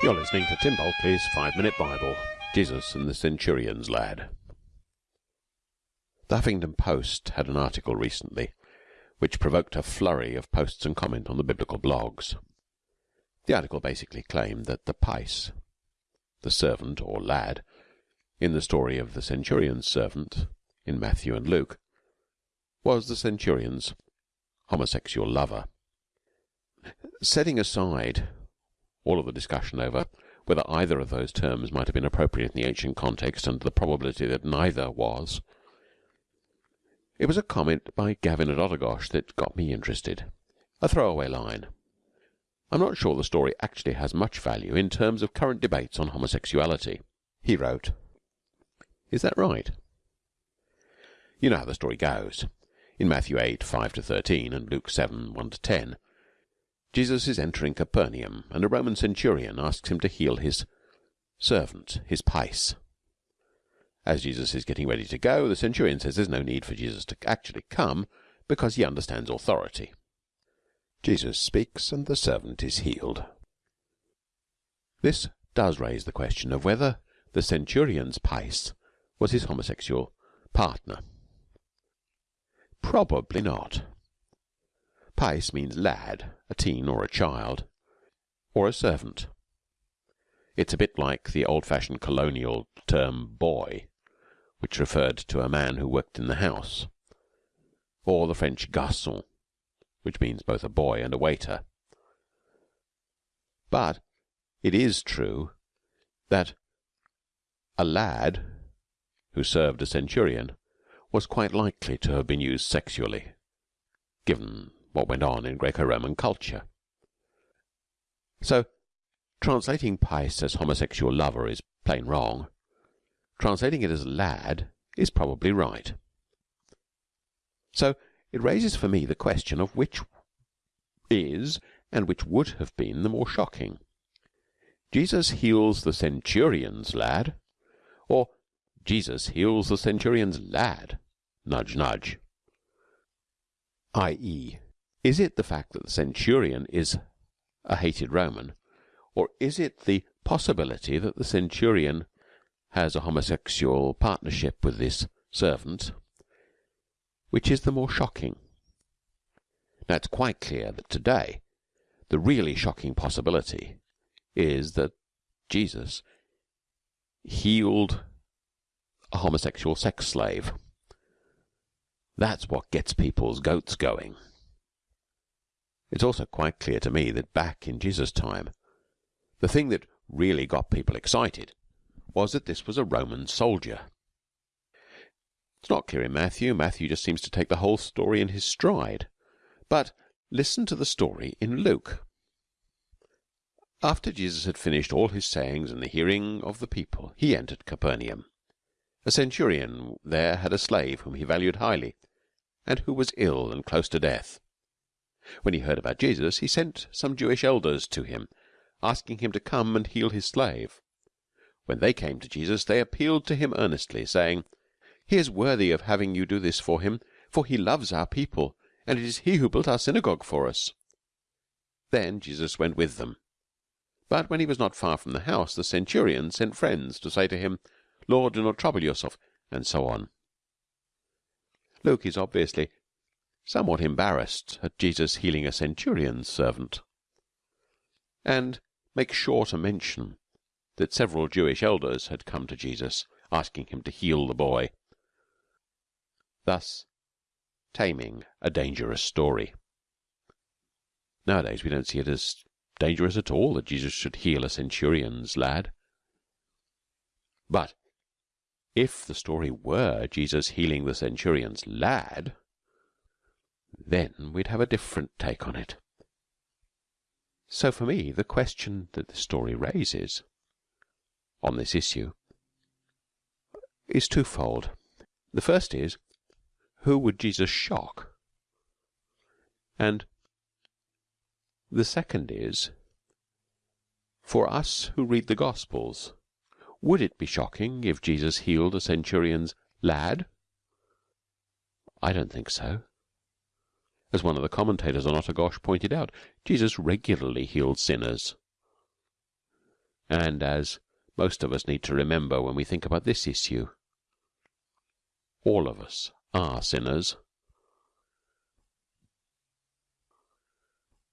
You're listening to Tim Bulkeley's Five Minute Bible Jesus and the Centurion's Lad. The Huffington Post had an article recently which provoked a flurry of posts and comment on the biblical blogs. The article basically claimed that the pais, the servant or lad, in the story of the centurion's servant in Matthew and Luke, was the centurion's homosexual lover. Setting aside all of the discussion over whether either of those terms might have been appropriate in the ancient context and the probability that neither was, it was a comment by Gavin at Otagosh that got me interested. A throwaway line. I'm not sure the story actually has much value in terms of current debates on homosexuality. He wrote, Is that right? You know how the story goes. In Matthew 8, 5 to 13 and Luke 7, 1 to 10, Jesus is entering Capernaum, and a Roman centurion asks him to heal his servant, his pais. As Jesus is getting ready to go, the centurion says there's no need for Jesus to actually come because he understands authority. Jesus speaks, and the servant is healed. This does raise the question of whether the centurion's pais was his homosexual partner. Probably not. Pais means lad, a teen or a child, or a servant. It's a bit like the old fashioned colonial term boy, which referred to a man who worked in the house, or the French garçon, which means both a boy and a waiter. But it is true that a lad who served a centurion was quite likely to have been used sexually, given what went on in Greco-Roman culture. So, translating Pais as homosexual lover is plain wrong. Translating it as lad is probably right. So, it raises for me the question of which is and which would have been the more shocking. Jesus heals the centurion's lad, or Jesus heals the centurion's lad, nudge, nudge, i.e., is it the fact that the centurion is a hated Roman, or is it the possibility that the centurion has a homosexual partnership with this servant, which is the more shocking? Now, it's quite clear that today the really shocking possibility is that Jesus healed a homosexual sex slave. That's what gets people's goats going. It's also quite clear to me that back in Jesus' time, the thing that really got people excited was that this was a Roman soldier. It's not clear in Matthew. Matthew just seems to take the whole story in his stride. But listen to the story in Luke. After Jesus had finished all his sayings in the hearing of the people, he entered Capernaum. A centurion there had a slave whom he valued highly, and who was ill and close to death. When he heard about Jesus, he sent some Jewish elders to him, asking him to come and heal his slave. When they came to Jesus, they appealed to him earnestly, saying, He is worthy of having you do this for him, for he loves our people, and it is he who built our synagogue for us. Then Jesus went with them. But when he was not far from the house, the centurion sent friends to say to him, Lord, do not trouble yourself, and so on. Luke is obviously somewhat embarrassed at Jesus healing a centurion's servant, and make sure to mention that several Jewish elders had come to Jesus asking him to heal the boy, thus taming a dangerous story. Nowadays we don't see it as dangerous at all that Jesus should heal a centurion's lad. But if the story were Jesus healing the centurion's lad, then we'd have a different take on it. So for me, the question that the story raises on this issue is twofold. The first is, who would Jesus shock? And the second is, for us who read the Gospels, would it be shocking if Jesus healed a centurion's lad? I don't think so. As one of the commentators on Otagosh pointed out, Jesus regularly healed sinners. and as most of us need to remember when we think about this issue, all of us are sinners.